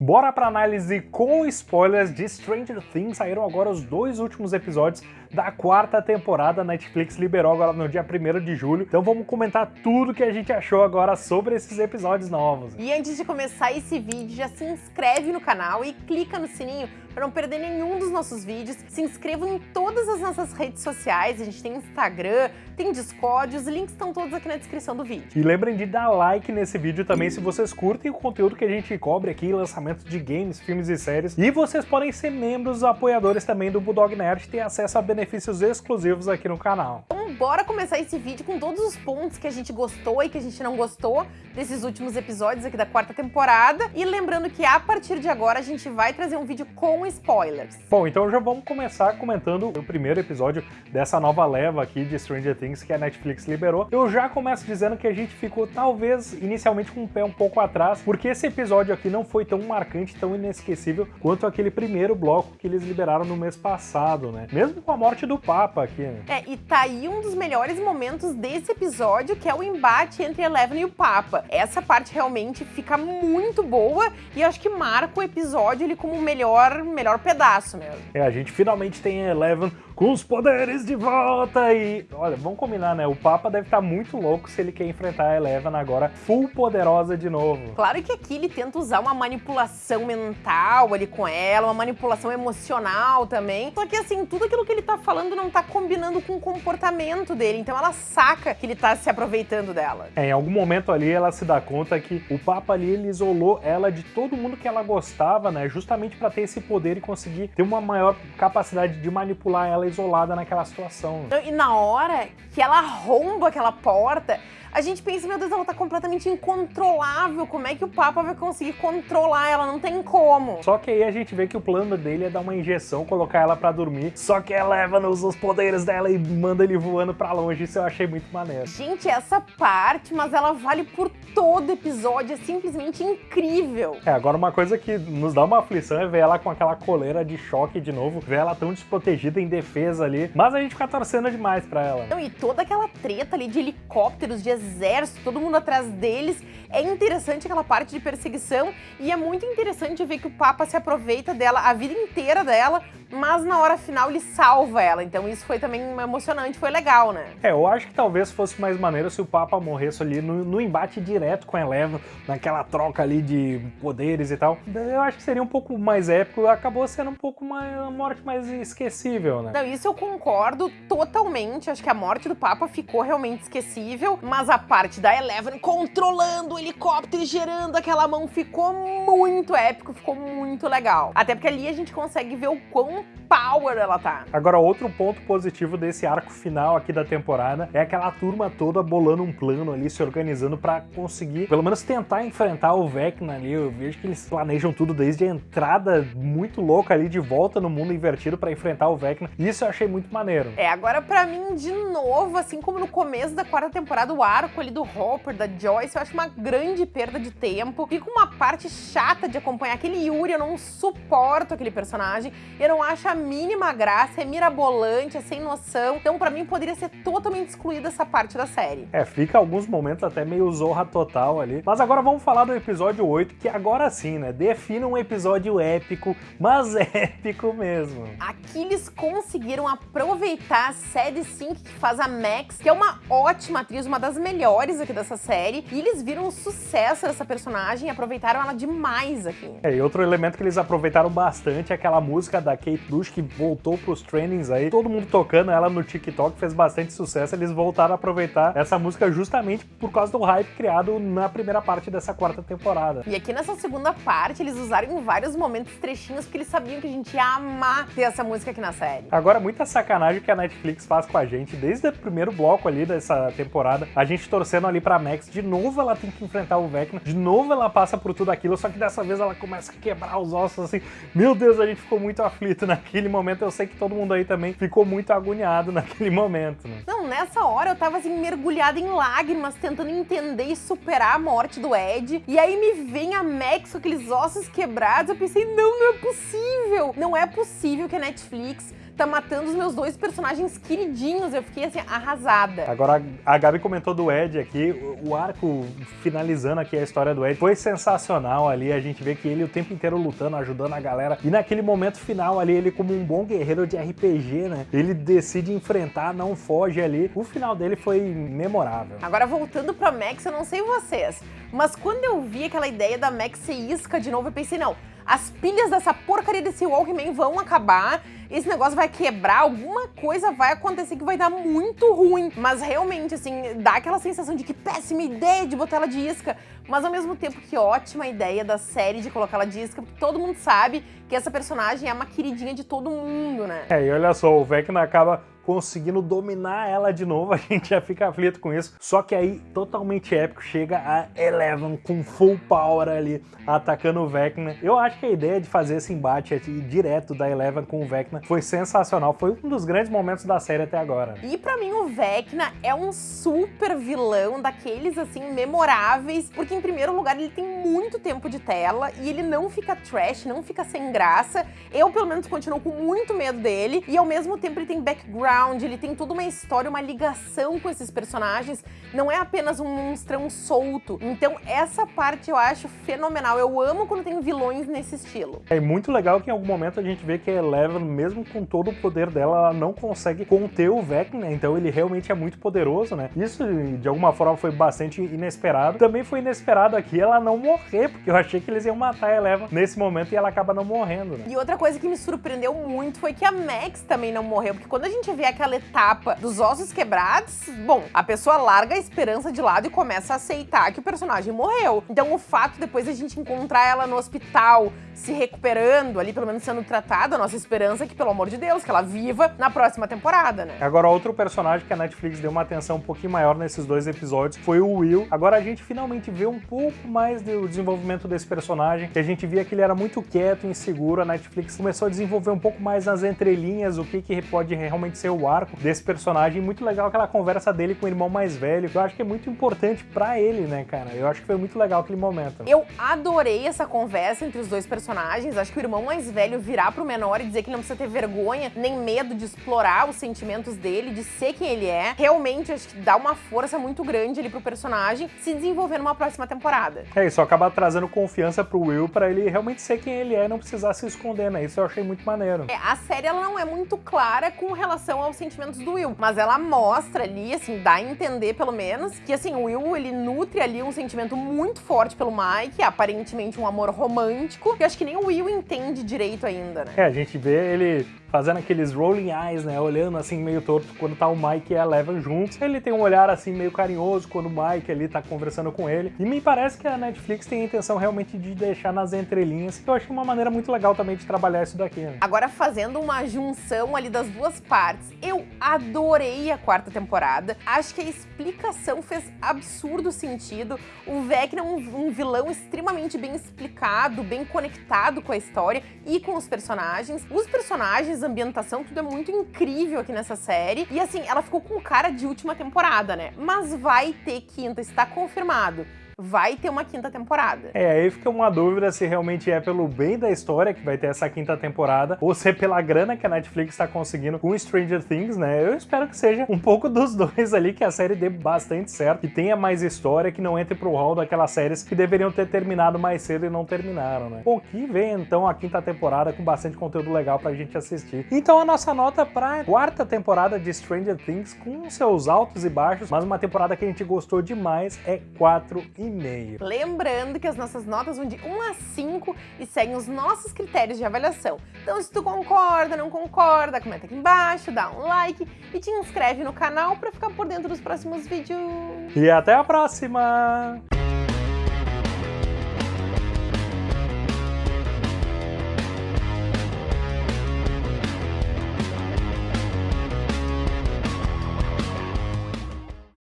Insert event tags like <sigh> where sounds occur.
Bora pra análise com spoilers de Stranger Things. Saíram agora os dois últimos episódios da quarta temporada. Netflix liberou agora no dia 1 de julho. Então vamos comentar tudo que a gente achou agora sobre esses episódios novos. E antes de começar esse vídeo, já se inscreve no canal e clica no sininho para não perder nenhum dos nossos vídeos. Se inscrevam em todas as nossas redes sociais. A gente tem Instagram, tem Discord, os links estão todos aqui na descrição do vídeo. E lembrem de dar like nesse vídeo também se vocês curtem o conteúdo que a gente cobre aqui, lançamento de games, filmes e séries. E vocês podem ser membros, apoiadores também do Bulldog Nerd e ter acesso a benefícios exclusivos aqui no canal. Bora começar esse vídeo com todos os pontos que a gente gostou e que a gente não gostou desses últimos episódios aqui da quarta temporada. E lembrando que a partir de agora a gente vai trazer um vídeo com spoilers. Bom, então já vamos começar comentando o primeiro episódio dessa nova leva aqui de Stranger Things que a Netflix liberou. Eu já começo dizendo que a gente ficou talvez inicialmente com o pé um pouco atrás, porque esse episódio aqui não foi tão marcante, tão inesquecível quanto aquele primeiro bloco que eles liberaram no mês passado, né? Mesmo com a morte do Papa aqui, né? É, e tá aí um dos melhores momentos desse episódio, que é o embate entre Eleven e o Papa. Essa parte realmente fica muito boa e acho que marca o episódio ele como o melhor, melhor pedaço mesmo. É, a gente finalmente tem Eleven com os poderes de volta e... Olha, vamos combinar, né? O Papa deve estar tá muito louco se ele quer enfrentar a Eleven agora full poderosa de novo. Claro que aqui ele tenta usar uma manipulação mental ali com ela, uma manipulação emocional também. Só que assim, tudo aquilo que ele tá falando não tá combinando com o comportamento dele, então ela saca que ele tá se aproveitando dela. É, em algum momento ali ela se dá conta que o Papa ali ele isolou ela de todo mundo que ela gostava, né? Justamente para ter esse poder e conseguir ter uma maior capacidade de manipular ela isolada naquela situação. E na hora que ela arromba aquela porta, a gente pensa, meu Deus, ela tá completamente incontrolável. Como é que o Papa vai conseguir controlar ela? Não tem como. Só que aí a gente vê que o plano dele é dar uma injeção, colocar ela pra dormir. Só que ela leva nos os poderes dela e manda ele voando pra longe. Isso eu achei muito maneiro. Gente, essa parte, mas ela vale por todo episódio. É simplesmente incrível. É, agora uma coisa que nos dá uma aflição é ver ela com aquela coleira de choque de novo. Ver ela tão desprotegida em defesa ali. Mas a gente fica torcendo demais pra ela. Não, e toda aquela treta ali de helicópteros, de exército, todo mundo atrás deles. É interessante aquela parte de perseguição e é muito interessante ver que o Papa se aproveita dela a vida inteira dela, mas na hora final ele salva ela. Então isso foi também emocionante, foi legal, né? É, eu acho que talvez fosse mais maneiro se o Papa morresse ali no, no embate direto com a Eleven, naquela troca ali de poderes e tal. Eu acho que seria um pouco mais épico, acabou sendo um pouco mais, uma morte mais esquecível, né? Não, isso eu concordo totalmente. Acho que a morte do Papa ficou realmente esquecível, mas a parte da Eleven controlando o helicóptero e gerando aquela mão ficou muito épico, ficou muito legal. Até porque ali a gente consegue ver o quão power ela tá. Agora, outro ponto positivo desse arco final aqui da temporada é aquela turma toda bolando um plano ali, se organizando para conseguir, pelo menos tentar enfrentar o Vecna ali. Eu vejo que eles planejam tudo desde a entrada muito louca ali de volta no mundo invertido para enfrentar o Vecna. Isso eu achei muito maneiro. É, agora para mim, de novo, assim como no começo da quarta temporada, o arco ali do Hopper, da Joyce, eu acho uma grande perda de tempo. Fica uma parte chata de acompanhar aquele Yuri, eu não suporto aquele personagem. Eu não acho a mínima graça, é mirabolante, é sem noção. Então, pra mim, poderia ser totalmente excluída essa parte da série. É, fica alguns momentos até meio zorra total ali. Mas agora vamos falar do episódio 8, que agora sim, né? Defina um episódio épico, mas <laughs> épico mesmo. Aqui eles conseguiram aproveitar a Sadie Sink, que faz a Max, que é uma ótima atriz, uma das melhores aqui dessa série, e eles viram o sucesso dessa personagem e aproveitaram ela demais aqui. É, e outro elemento que eles aproveitaram bastante é aquela música da Kate Bush que voltou pros trainings aí, todo mundo tocando ela no TikTok, fez bastante sucesso, eles voltaram a aproveitar essa música justamente por causa do hype criado na primeira parte dessa quarta temporada. E aqui nessa segunda parte, eles usaram em vários momentos trechinhos porque eles sabiam que a gente ia amar ter essa música aqui na série. Agora, muita sacanagem que a Netflix faz com a gente, desde o primeiro bloco ali dessa temporada, a gente torcendo ali pra Max, de novo ela tem que enfrentar o Vecna, de novo ela passa por tudo aquilo, só que dessa vez ela começa a quebrar os ossos assim, meu Deus, a gente ficou muito aflito naquele momento, eu sei que todo mundo aí também ficou muito agoniado <laughs> naquele momento, né? Não, nessa hora eu tava assim, mergulhada em lágrimas, tentando entender e superar a morte do Ed, e aí me vem a Max com aqueles ossos quebrados, eu pensei, não, não é possível, não é possível que a Netflix tá matando os meus dois personagens queridinhos. Eu fiquei assim, arrasada. Agora, a Gabi comentou do Ed aqui, o arco finalizando aqui a história do Ed foi sensacional ali. A gente vê que ele o tempo inteiro lutando, ajudando a galera. E naquele momento final ali, ele como um bom guerreiro de RPG, né? Ele decide enfrentar, não foge ali. O final dele foi memorável. Agora, voltando pra Max, eu não sei vocês, mas quando eu vi aquela ideia da Max ser isca de novo, eu pensei, não, as pilhas dessa porcaria desse Walkman vão acabar, esse negócio vai quebrar, alguma coisa vai acontecer que vai dar muito ruim. Mas realmente, assim, dá aquela sensação de que péssima ideia de botar ela de isca, mas ao mesmo tempo que ótima ideia da série de colocar ela de isca, porque todo mundo sabe que essa personagem é uma queridinha de todo mundo, né? É, e olha só, o Vecna acaba conseguindo dominar ela de novo, <laughs> a gente já fica aflito com isso. Só que aí, totalmente épico, chega a Eleven com full power ali, atacando o Vecna. Eu acho que a ideia de fazer esse embate direto da Eleven com o Vecna foi sensacional, foi um dos grandes momentos da série até agora. E pra mim o Vecna é um super vilão, daqueles assim, memoráveis, porque em primeiro lugar ele tem muito tempo de tela e ele não fica trash, não fica sem graça. Eu, pelo menos, continuo com muito medo dele e ao mesmo tempo ele tem background background, ele tem toda uma história, uma ligação com esses personagens, não é apenas um monstrão solto. Então essa parte eu acho fenomenal, eu amo quando tem vilões nesse estilo. É muito legal que em algum momento a gente vê que a Eleven, mesmo com todo o poder dela, ela não consegue conter o Vecna, né? então ele realmente é muito poderoso, né? Isso de alguma forma foi bastante inesperado. Também foi inesperado aqui ela não morrer, porque eu achei que eles iam matar a Eleven nesse momento e ela acaba não morrendo, né? E outra coisa que me surpreendeu muito foi que a Max também não morreu, porque quando a gente vê aquela etapa dos ossos quebrados, bom, a pessoa larga a esperança de lado e começa a aceitar que o personagem morreu. Então o fato depois de a gente encontrar ela no hospital, se recuperando ali, pelo menos sendo tratada, a nossa esperança é que, pelo amor de Deus, que ela viva na próxima temporada, né? Agora, outro personagem que a Netflix deu uma atenção um pouquinho maior nesses dois episódios foi o Will. Agora a gente finalmente vê um pouco mais do desenvolvimento desse personagem, que a gente via que ele era muito quieto, inseguro, a Netflix começou a desenvolver um pouco mais nas entrelinhas o que, que pode realmente ser o arco desse personagem. Muito legal aquela conversa dele com o irmão mais velho, que eu acho que é muito importante para ele, né, cara? Eu acho que foi muito legal aquele momento. Eu adorei essa conversa entre os dois personagens. Acho que o irmão mais velho virar pro menor e dizer que não precisa ter vergonha nem medo de explorar os sentimentos dele, de ser quem ele é. Realmente, acho que dá uma força muito grande ali pro personagem se desenvolver numa próxima temporada. É, isso acaba trazendo confiança pro Will para ele realmente ser quem ele é e não precisar se esconder, né? Isso eu achei muito maneiro. É, a série ela não é muito clara com relação aos sentimentos do Will, mas ela mostra ali, assim, dá a entender pelo menos, que assim, o Will ele nutre ali um sentimento muito forte pelo Mike, aparentemente um amor romântico, que eu acho que nem o Will entende direito ainda, né? É, a gente vê ele did. Fazendo aqueles rolling eyes, né? Olhando assim meio torto quando tá o Mike e a Eleven juntos. Ele tem um olhar assim meio carinhoso quando o Mike ali tá conversando com ele. E me parece que a Netflix tem a intenção realmente de deixar nas entrelinhas. Eu acho uma maneira muito legal também de trabalhar isso daqui. Né? Agora fazendo uma junção ali das duas partes, eu adorei a quarta temporada. Acho que a explicação fez absurdo sentido. O Vecna é um, um vilão extremamente bem explicado, bem conectado com a história e com os personagens. Os personagens ambientação, tudo é muito incrível aqui nessa série. E assim, ela ficou com cara de última temporada, né? Mas vai ter quinta, está confirmado vai ter uma quinta temporada. É, aí fica uma dúvida se realmente é pelo bem da história que vai ter essa quinta temporada ou se é pela grana que a Netflix está conseguindo com Stranger Things, né? Eu espero que seja um pouco <laughs> dos dois ali, que a série dê bastante certo, que tenha mais história, que não entre pro hall daquelas séries que deveriam ter terminado mais cedo e não terminaram, né? o que vem então a quinta temporada com bastante conteúdo legal pra gente assistir. Então a nossa nota pra quarta temporada de Stranger Things com seus altos e baixos, mas uma temporada que a gente gostou demais é 4 e 9,5. Lembrando que as nossas notas vão de 1 a 5 e seguem os nossos critérios de avaliação. Então se tu concorda, não concorda, comenta aqui embaixo, dá um like e te inscreve no canal para ficar por dentro dos próximos vídeos. E até a próxima!